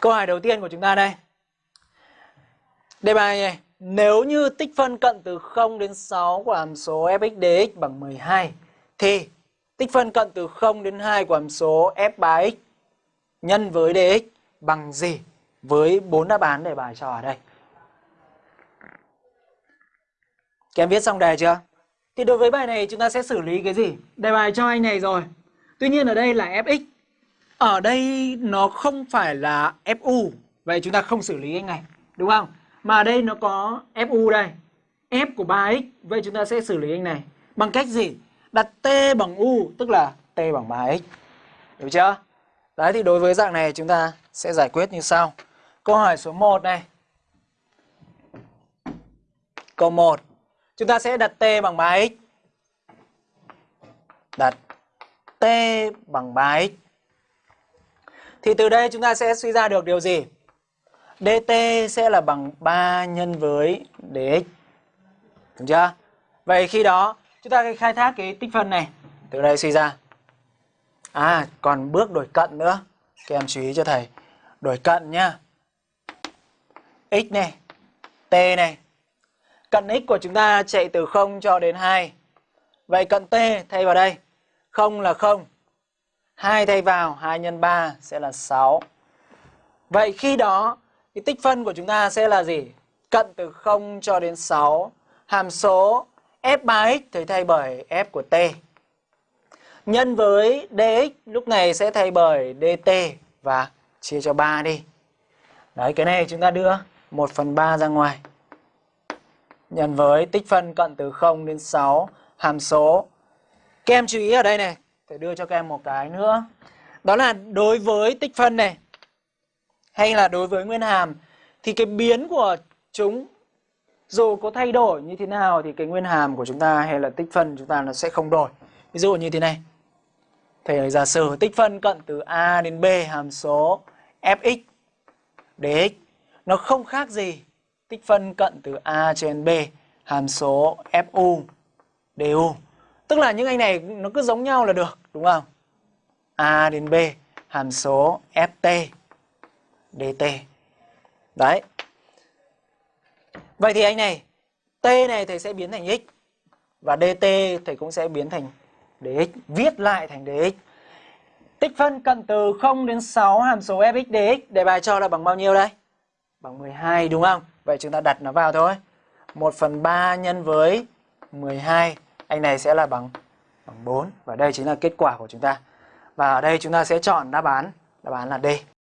Câu hỏi đầu tiên của chúng ta đây. Đề bài này, nếu như tích phân cận từ 0 đến 6 của hàm số fx dx bằng 12 thì tích phân cận từ 0 đến 2 của hàm số f 3x nhân với dx bằng gì? Với bốn đáp án đề bài cho ở đây. Các em viết xong đề chưa? Thì đối với bài này chúng ta sẽ xử lý cái gì? Đề bài cho anh này rồi. Tuy nhiên ở đây là fx. Ở đây nó không phải là fu. Vậy chúng ta không xử lý anh này. Đúng không? Mà đây nó có fu đây. f của 3x. Vậy chúng ta sẽ xử lý anh này. Bằng cách gì? Đặt t bằng u. Tức là t bằng 3x. Được chưa? Đấy, thì đối với dạng này chúng ta sẽ giải quyết như sau. Câu hỏi số 1 này. Câu 1. Chúng ta sẽ đặt t bằng 3x. Đặt t bằng 3x. Thì từ đây chúng ta sẽ suy ra được điều gì? dt sẽ là bằng 3 nhân với dx. Đúng chưa? Vậy khi đó chúng ta khai thác cái tích phân này. Từ đây suy ra. À, còn bước đổi cận nữa. Các em chú ý cho thầy. Đổi cận nhá. x này, t này. Cận x của chúng ta chạy từ 0 cho đến 2. Vậy cận t thay vào đây. 0 là 0. 2 thay vào, 2 nhân 3 sẽ là 6. Vậy khi đó, cái tích phân của chúng ta sẽ là gì? Cận từ 0 cho đến 6. Hàm số f3x thì thay bởi f của t. Nhân với dx lúc này sẽ thay bởi dt và chia cho 3 đi. Đấy, cái này chúng ta đưa 1 phần 3 ra ngoài. Nhân với tích phân cận từ 0 đến 6 hàm số. Các em chú ý ở đây này, thầy đưa cho các em một cái nữa. Đó là đối với tích phân này hay là đối với nguyên hàm thì cái biến của chúng dù có thay đổi như thế nào thì cái nguyên hàm của chúng ta hay là tích phân chúng ta nó sẽ không đổi. Ví dụ như thế này. Thầy giả sử tích phân cận từ A đến B hàm số fx dx nó không khác gì tích phân cận từ A trên B hàm số fu du. Tức là những anh này nó cứ giống nhau là được, đúng không? A đến B hàm số ft dt. Đấy. Vậy thì anh này, t này thầy sẽ biến thành x và dt thầy cũng sẽ biến thành dx, viết lại thành dx. Tích phân cận từ 0 đến 6 hàm số fx dx đề bài cho là bằng bao nhiêu đây? Bằng 12 đúng không? Vậy chúng ta đặt nó vào thôi. 1 phần 3 nhân với 12 anh này sẽ là bằng bằng 4 và đây chính là kết quả của chúng ta. Và ở đây chúng ta sẽ chọn đáp án, đáp án là D.